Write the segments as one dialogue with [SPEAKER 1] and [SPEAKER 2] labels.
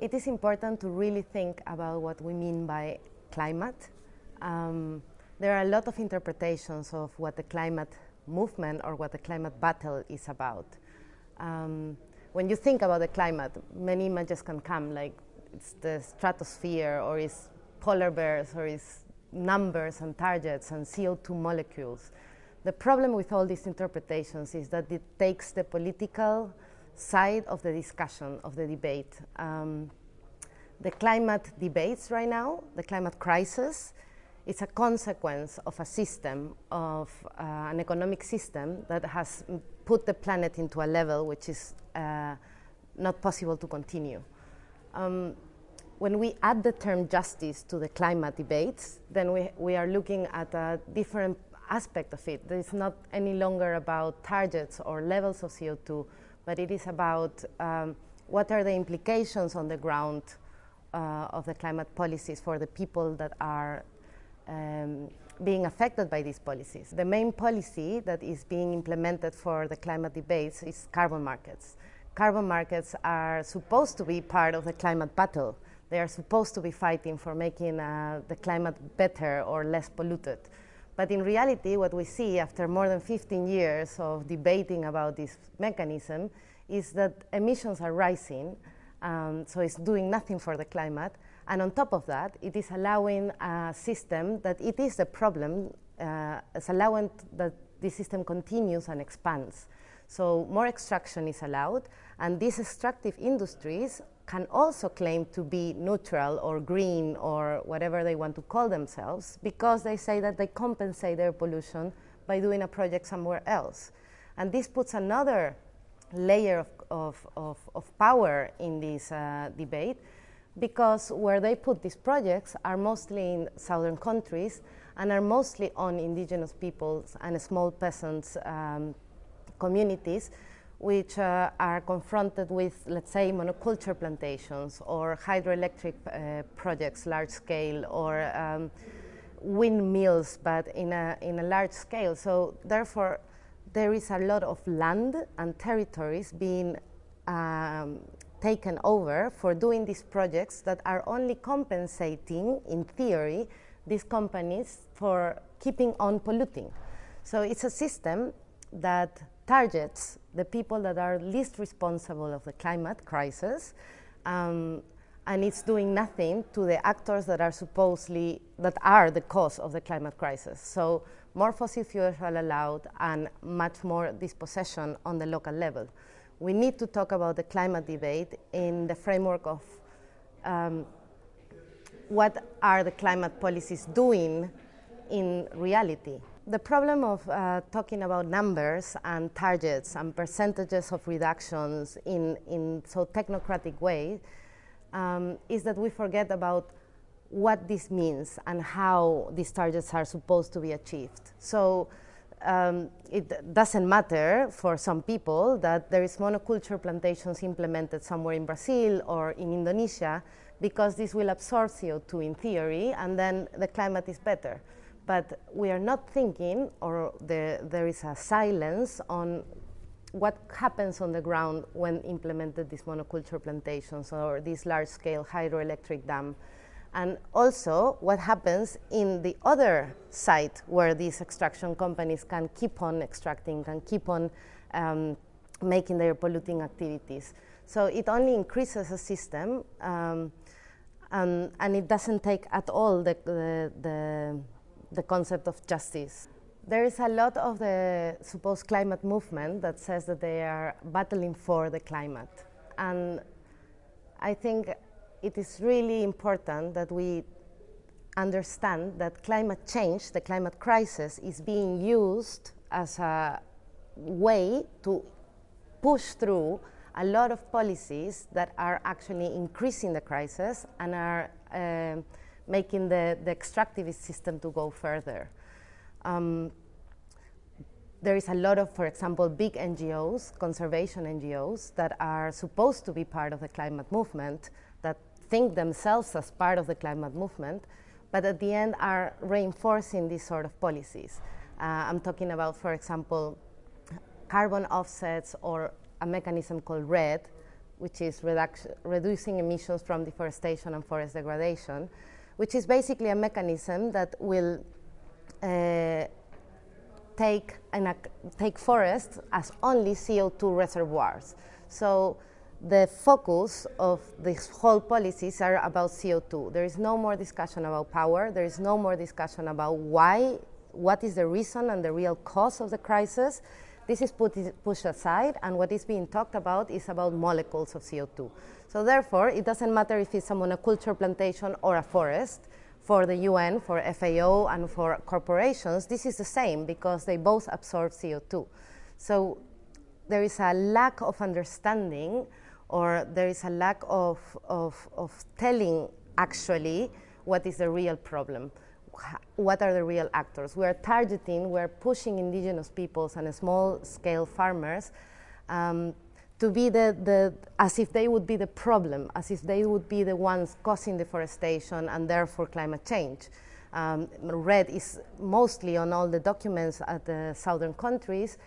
[SPEAKER 1] it is important to really think about what we mean by climate. Um, there are a lot of interpretations of what the climate movement or what the climate battle is about. Um, when you think about the climate, many images can come, like it's the stratosphere, or it's polar bears, or it's numbers and targets and CO2 molecules. The problem with all these interpretations is that it takes the political side of the discussion, of the debate. Um, the climate debates right now, the climate crisis, is a consequence of a system, of uh, an economic system that has put the planet into a level which is uh, not possible to continue. Um, when we add the term justice to the climate debates, then we, we are looking at a different aspect of it. It's not any longer about targets or levels of CO2, but it is about um, what are the implications on the ground uh, of the climate policies for the people that are um, being affected by these policies. The main policy that is being implemented for the climate debates is carbon markets. Carbon markets are supposed to be part of the climate battle. They are supposed to be fighting for making uh, the climate better or less polluted. But in reality, what we see after more than 15 years of debating about this mechanism is that emissions are rising, um, so it's doing nothing for the climate, and on top of that, it is allowing a system that it is a problem, uh, it's allowing that this system continues and expands. So more extraction is allowed, and these extractive industries can also claim to be neutral or green or whatever they want to call themselves because they say that they compensate their pollution by doing a project somewhere else. And this puts another layer of, of, of, of power in this uh, debate because where they put these projects are mostly in southern countries and are mostly on indigenous peoples and small peasants um, communities which uh, are confronted with, let's say, monoculture plantations or hydroelectric uh, projects, large scale, or um, windmills, but in a, in a large scale. So therefore, there is a lot of land and territories being um, taken over for doing these projects that are only compensating, in theory, these companies for keeping on polluting. So it's a system that targets the people that are least responsible of the climate crisis, um, and it's doing nothing to the actors that are supposedly, that are the cause of the climate crisis. So more fossil fuels are allowed and much more dispossession on the local level we need to talk about the climate debate in the framework of um, what are the climate policies doing in reality. The problem of uh, talking about numbers and targets and percentages of reductions in, in so technocratic way um, is that we forget about what this means and how these targets are supposed to be achieved. So um, it doesn't matter for some people that there is monoculture plantations implemented somewhere in Brazil or in Indonesia because this will absorb CO2 in theory and then the climate is better. But we are not thinking or the, there is a silence on what happens on the ground when implemented these monoculture plantations or this large-scale hydroelectric dam and also what happens in the other site where these extraction companies can keep on extracting, can keep on um, making their polluting activities. So it only increases a system um, and, and, it doesn't take at all the, the, the, the concept of justice. There is a lot of the supposed climate movement that says that they are battling for the climate. And I think it is really important that we understand that climate change, the climate crisis, is being used as a way to push through a lot of policies that are actually increasing the crisis and are uh, making the, the, extractivist system to go further. Um, there is a lot of, for example, big NGOs, conservation NGOs, that are supposed to be part of the climate movement that think themselves as part of the climate movement, but at the end are reinforcing these sort of policies. Uh, I'm talking about, for example, carbon offsets or a mechanism called REDD which is reducing emissions from deforestation and forest degradation, which is basically a mechanism that will uh, take, an, take forests as only CO2 reservoirs. So the focus of these whole policies are about CO2. There is no more discussion about power. There is no more discussion about why, what is the reason and the real cause of the crisis. This is put, pushed aside, and what is being talked about is about molecules of CO2. So therefore, it doesn't matter if it's a monoculture plantation or a forest. For the UN, for FAO, and for corporations, this is the same because they both absorb CO2. So there is a lack of understanding or there is a lack of, of, of telling actually what is the real problem what are the real actors. We are targeting, we are pushing indigenous peoples and small scale farmers um, to be the, the, as if they would be the problem, as if they would be the ones causing deforestation and therefore climate change. Um, REDD is mostly on all the documents at the southern countries,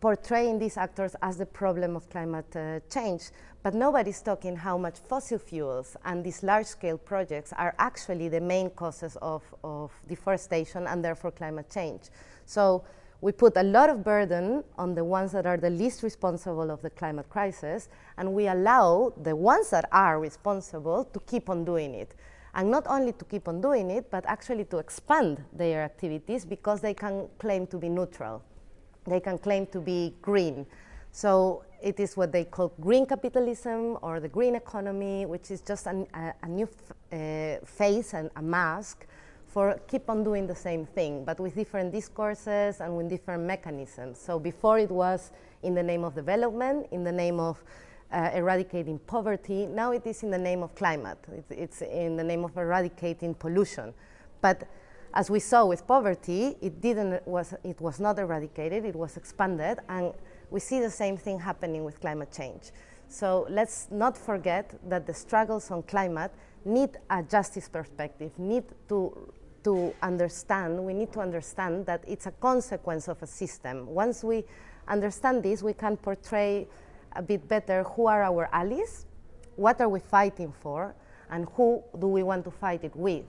[SPEAKER 1] portraying these actors as the problem of climate uh, change, but nobody's talking how much fossil fuels and these large-scale projects are actually the main causes of, of deforestation and therefore climate change. So we put a lot of burden on the ones that are the least responsible of the climate crisis, and we allow the ones that are responsible to keep on doing it. And not only to keep on doing it, but actually to expand their activities because they can claim to be neutral they can claim to be green. So it is what they call green capitalism or the green economy, which is just an, a, a, new uh, face and a mask for keep on doing the same thing, but with different discourses and with different mechanisms. So before it was in the name of development, in the name of uh, eradicating poverty, now it is in the name of climate. It's, it's in the name of eradicating pollution. But as we saw with poverty, it didn't was it was not eradicated; it was expanded, and we see the same thing happening with climate change. So let's not forget that the struggles on climate need a justice perspective, need to to understand, we need to understand that it's a consequence of a system. Once we understand this, we can portray a bit better who are our allies, what are we fighting for, and who do we want to fight it with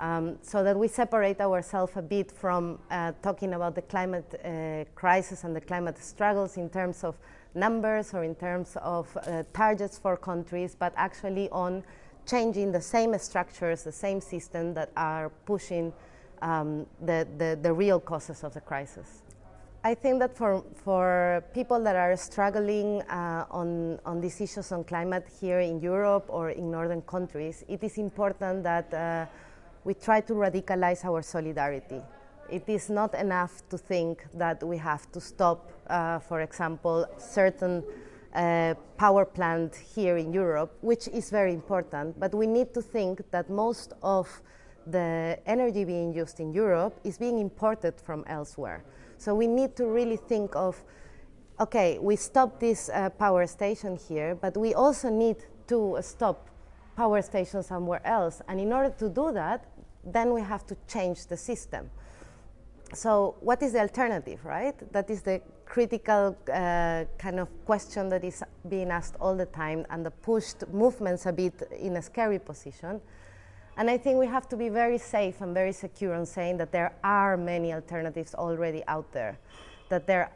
[SPEAKER 1] um, so that we separate ourselves a bit from uh, talking about the climate uh, crisis and the climate struggles in terms of numbers or in terms of uh, targets for countries, but actually on changing the same structures, the same system that are pushing um, the, the, the real causes of the crisis. I think that for, for people that are struggling uh, on, on these issues on climate here in Europe or in northern countries, it is important that uh, we try to radicalize our solidarity. It is not enough to think that we have to stop, uh, for example, certain uh, power plant here in Europe, which is very important, but we need to think that most of the energy being used in Europe is being imported from elsewhere. So we need to really think of, okay, we stop this uh, power station here, but we also need to stop power station somewhere else. And in order to do that, then we have to change the system. So what is the alternative, right? That is the critical uh, kind of question that is being asked all the time and the pushed movements a bit in a scary position. And I think we have to be very safe and very secure on saying that there are many alternatives already out there, that there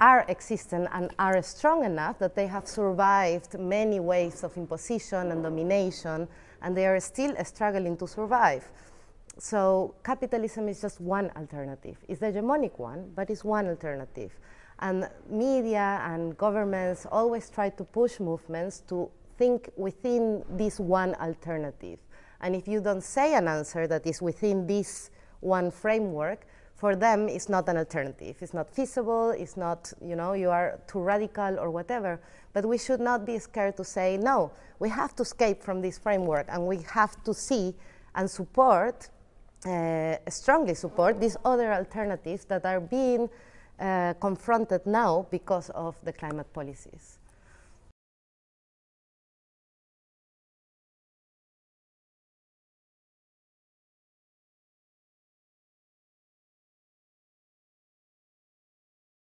[SPEAKER 1] are existent and are strong enough that they have survived many waves of imposition and domination, and they are still struggling to survive. So capitalism is just one alternative. It's the hegemonic one, but it's one alternative. And media and governments always try to push movements to think within this one alternative. And if you don't say an answer that is within this one framework, for them it's not an alternative. It's not feasible, it's not, you know, you are too radical or whatever. But we should not be scared to say, no, we have to escape from this framework and we have to see and support, strongly support these other alternatives that are being uh, confronted now because of the climate policies.